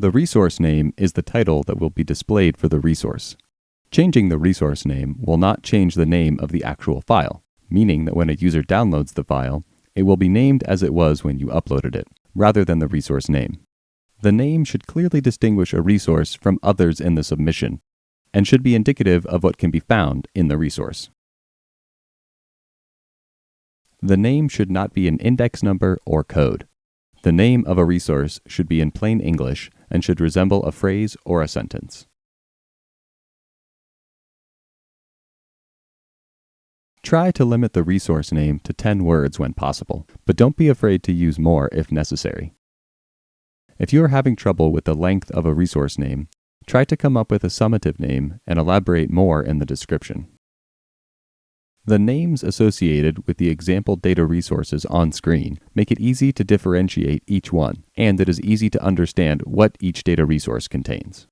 The resource name is the title that will be displayed for the resource. Changing the resource name will not change the name of the actual file, meaning that when a user downloads the file, it will be named as it was when you uploaded it, rather than the resource name. The name should clearly distinguish a resource from others in the submission, and should be indicative of what can be found in the resource. The name should not be an index number or code. The name of a resource should be in plain English and should resemble a phrase or a sentence. Try to limit the resource name to 10 words when possible, but don't be afraid to use more if necessary. If you are having trouble with the length of a resource name, try to come up with a summative name and elaborate more in the description. The names associated with the example data resources on screen make it easy to differentiate each one, and it is easy to understand what each data resource contains.